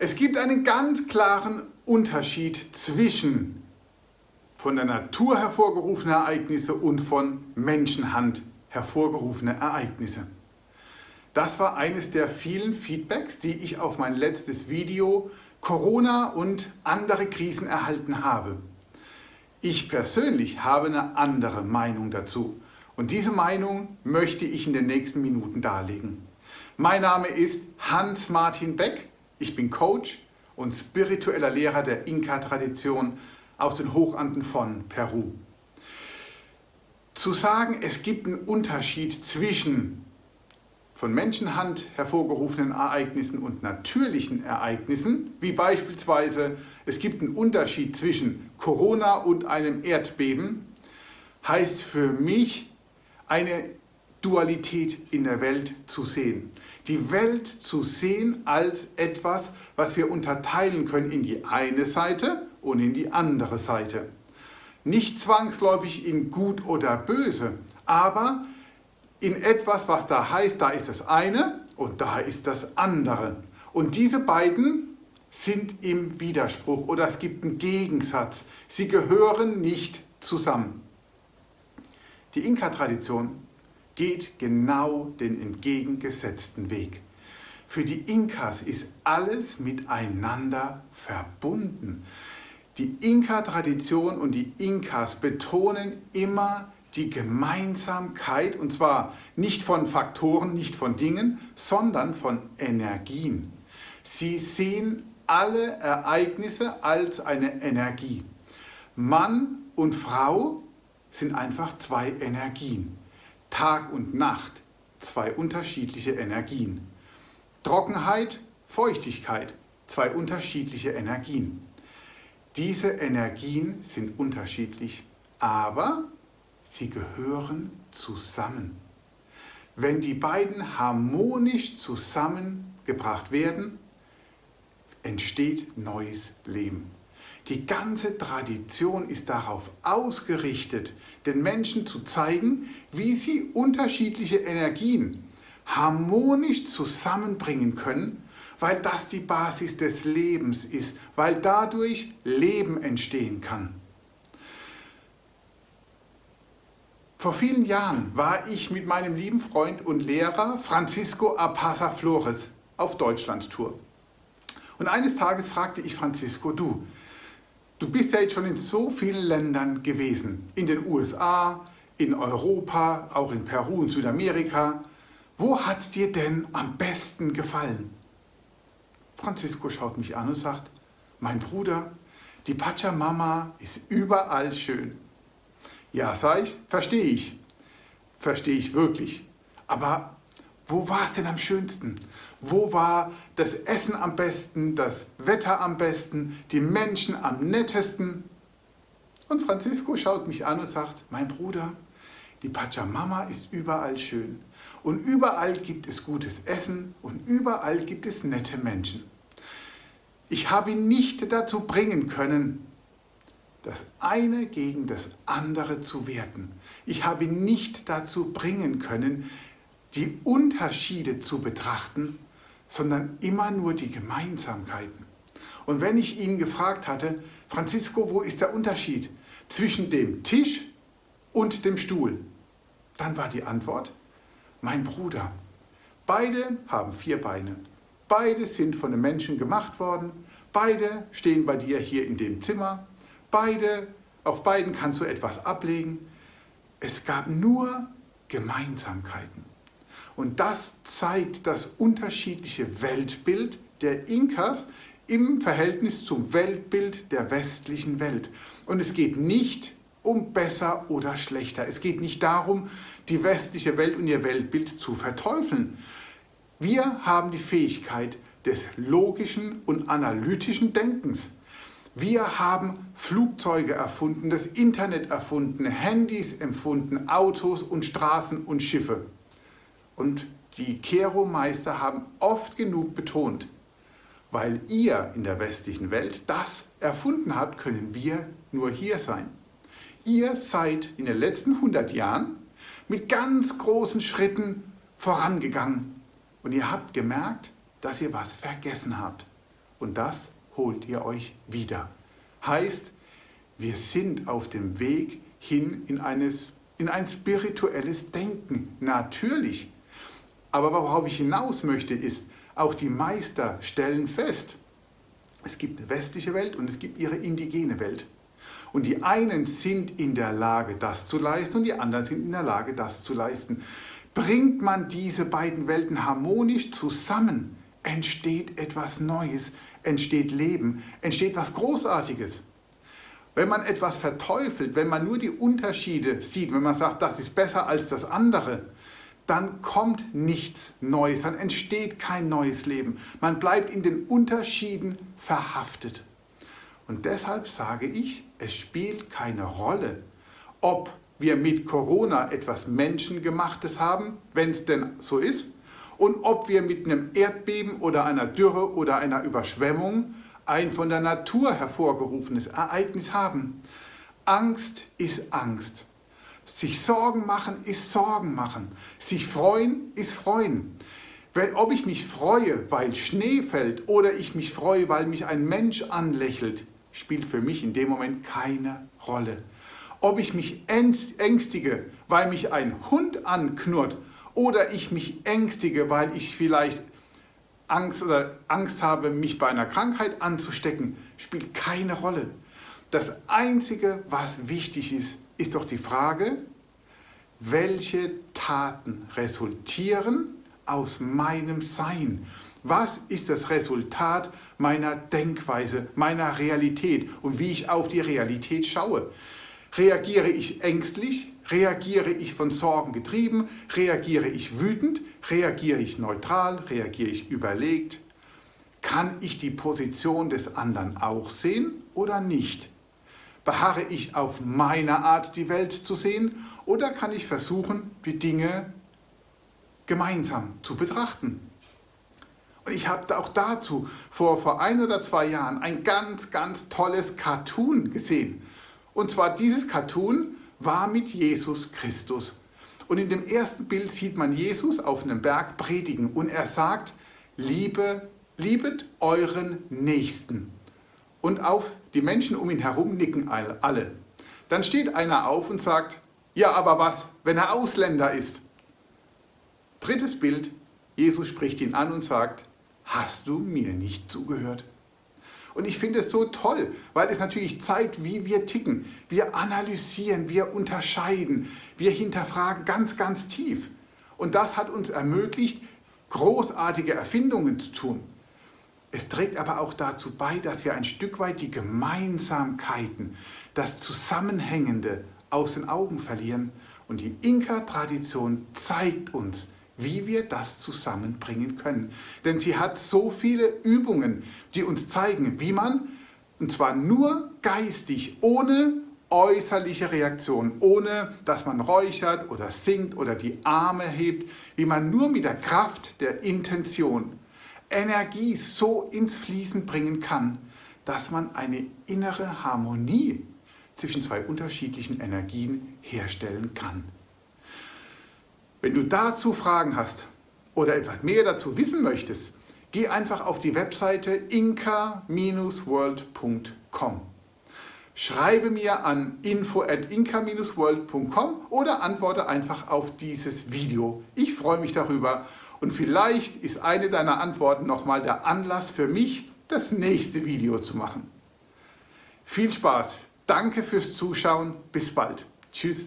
Es gibt einen ganz klaren Unterschied zwischen von der Natur hervorgerufene Ereignisse und von Menschenhand hervorgerufene Ereignisse. Das war eines der vielen Feedbacks, die ich auf mein letztes Video Corona und andere Krisen erhalten habe. Ich persönlich habe eine andere Meinung dazu und diese Meinung möchte ich in den nächsten Minuten darlegen. Mein Name ist Hans-Martin Beck, ich bin Coach und spiritueller Lehrer der Inka-Tradition aus den Hochanden von Peru. Zu sagen, es gibt einen Unterschied zwischen von Menschenhand hervorgerufenen Ereignissen und natürlichen Ereignissen, wie beispielsweise es gibt einen Unterschied zwischen Corona und einem Erdbeben, heißt für mich eine Dualität in der Welt zu sehen. Die Welt zu sehen als etwas, was wir unterteilen können in die eine Seite und in die andere Seite. Nicht zwangsläufig in gut oder böse, aber in etwas, was da heißt, da ist das eine und da ist das andere. Und diese beiden sind im Widerspruch oder es gibt einen Gegensatz. Sie gehören nicht zusammen. Die Inka-Tradition geht genau den entgegengesetzten Weg. Für die Inkas ist alles miteinander verbunden. Die Inka-Tradition und die Inkas betonen immer die Gemeinsamkeit, und zwar nicht von Faktoren, nicht von Dingen, sondern von Energien. Sie sehen alle Ereignisse als eine Energie. Mann und Frau sind einfach zwei Energien. Tag und Nacht, zwei unterschiedliche Energien. Trockenheit, Feuchtigkeit, zwei unterschiedliche Energien. Diese Energien sind unterschiedlich, aber Sie gehören zusammen. Wenn die beiden harmonisch zusammengebracht werden, entsteht neues Leben. Die ganze Tradition ist darauf ausgerichtet, den Menschen zu zeigen, wie sie unterschiedliche Energien harmonisch zusammenbringen können, weil das die Basis des Lebens ist, weil dadurch Leben entstehen kann. Vor vielen Jahren war ich mit meinem lieben Freund und Lehrer Francisco Apasa Flores auf Deutschland-Tour. Und eines Tages fragte ich Francisco, du, du bist ja jetzt schon in so vielen Ländern gewesen, in den USA, in Europa, auch in Peru und Südamerika. Wo hat es dir denn am besten gefallen? Francisco schaut mich an und sagt, mein Bruder, die Pachamama ist überall schön. Ja, sag ich, verstehe ich. Verstehe ich wirklich. Aber wo war es denn am schönsten? Wo war das Essen am besten, das Wetter am besten, die Menschen am nettesten? Und Francisco schaut mich an und sagt, mein Bruder, die Pachamama ist überall schön. Und überall gibt es gutes Essen und überall gibt es nette Menschen. Ich habe ihn nicht dazu bringen können, das eine gegen das andere zu werten. Ich habe ihn nicht dazu bringen können, die Unterschiede zu betrachten, sondern immer nur die Gemeinsamkeiten. Und wenn ich ihn gefragt hatte, Francisco, wo ist der Unterschied zwischen dem Tisch und dem Stuhl? Dann war die Antwort, mein Bruder, beide haben vier Beine, beide sind von den Menschen gemacht worden, beide stehen bei dir hier in dem Zimmer, Beide, auf beiden kannst du etwas ablegen. Es gab nur Gemeinsamkeiten. Und das zeigt das unterschiedliche Weltbild der Inkas im Verhältnis zum Weltbild der westlichen Welt. Und es geht nicht um besser oder schlechter. Es geht nicht darum, die westliche Welt und ihr Weltbild zu verteufeln. Wir haben die Fähigkeit des logischen und analytischen Denkens. Wir haben Flugzeuge erfunden, das Internet erfunden, Handys empfunden, Autos und Straßen und Schiffe. Und die Kero-Meister haben oft genug betont, weil ihr in der westlichen Welt das erfunden habt, können wir nur hier sein. Ihr seid in den letzten 100 Jahren mit ganz großen Schritten vorangegangen und ihr habt gemerkt, dass ihr was vergessen habt. und das holt ihr euch wieder. Heißt, wir sind auf dem Weg hin in, eines, in ein spirituelles Denken. Natürlich. Aber worauf ich hinaus möchte, ist, auch die Meister stellen fest, es gibt eine westliche Welt und es gibt ihre indigene Welt. Und die einen sind in der Lage, das zu leisten und die anderen sind in der Lage, das zu leisten. Bringt man diese beiden Welten harmonisch zusammen, entsteht etwas Neues, entsteht Leben, entsteht was Großartiges. Wenn man etwas verteufelt, wenn man nur die Unterschiede sieht, wenn man sagt, das ist besser als das andere, dann kommt nichts Neues, dann entsteht kein neues Leben. Man bleibt in den Unterschieden verhaftet. Und deshalb sage ich, es spielt keine Rolle, ob wir mit Corona etwas Menschengemachtes haben, wenn es denn so ist, und ob wir mit einem Erdbeben oder einer Dürre oder einer Überschwemmung ein von der Natur hervorgerufenes Ereignis haben. Angst ist Angst. Sich Sorgen machen ist Sorgen machen. Sich freuen ist freuen. Wenn, ob ich mich freue, weil Schnee fällt oder ich mich freue, weil mich ein Mensch anlächelt, spielt für mich in dem Moment keine Rolle. Ob ich mich ängstige, weil mich ein Hund anknurrt oder ich mich ängstige, weil ich vielleicht Angst oder Angst habe, mich bei einer Krankheit anzustecken, spielt keine Rolle. Das Einzige, was wichtig ist, ist doch die Frage, welche Taten resultieren aus meinem Sein? Was ist das Resultat meiner Denkweise, meiner Realität und wie ich auf die Realität schaue? Reagiere ich ängstlich? Reagiere ich von Sorgen getrieben? Reagiere ich wütend? Reagiere ich neutral? Reagiere ich überlegt? Kann ich die Position des anderen auch sehen oder nicht? Beharre ich auf meine Art, die Welt zu sehen, oder kann ich versuchen, die Dinge gemeinsam zu betrachten? Und ich habe auch dazu vor, vor ein oder zwei Jahren ein ganz, ganz tolles Cartoon gesehen. Und zwar dieses Cartoon war mit Jesus Christus. Und in dem ersten Bild sieht man Jesus auf einem Berg predigen und er sagt, liebe, liebet euren Nächsten. Und auf die Menschen um ihn herum nicken alle. Dann steht einer auf und sagt, ja, aber was, wenn er Ausländer ist? Drittes Bild, Jesus spricht ihn an und sagt, hast du mir nicht zugehört? Und ich finde es so toll, weil es natürlich zeigt, wie wir ticken. Wir analysieren, wir unterscheiden, wir hinterfragen ganz, ganz tief. Und das hat uns ermöglicht, großartige Erfindungen zu tun. Es trägt aber auch dazu bei, dass wir ein Stück weit die Gemeinsamkeiten, das Zusammenhängende aus den Augen verlieren. Und die Inka-Tradition zeigt uns, wie wir das zusammenbringen können. Denn sie hat so viele Übungen, die uns zeigen, wie man, und zwar nur geistig, ohne äußerliche Reaktion, ohne dass man räuchert oder singt oder die Arme hebt, wie man nur mit der Kraft der Intention Energie so ins Fließen bringen kann, dass man eine innere Harmonie zwischen zwei unterschiedlichen Energien herstellen kann. Wenn du dazu Fragen hast oder etwas mehr dazu wissen möchtest, geh einfach auf die Webseite inka-world.com. Schreibe mir an info at inka-world.com oder antworte einfach auf dieses Video. Ich freue mich darüber und vielleicht ist eine deiner Antworten nochmal der Anlass für mich, das nächste Video zu machen. Viel Spaß! Danke fürs Zuschauen. Bis bald. Tschüss.